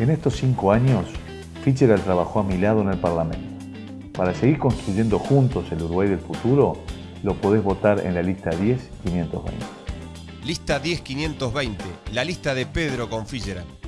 En estos cinco años, Fitzgerald trabajó a mi lado en el Parlamento. Para seguir construyendo juntos el Uruguay del futuro, lo podés votar en la lista 10-520. Lista 10520, la lista de Pedro con Fitzgerald.